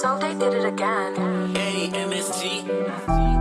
so they did it again. A-M-S-G.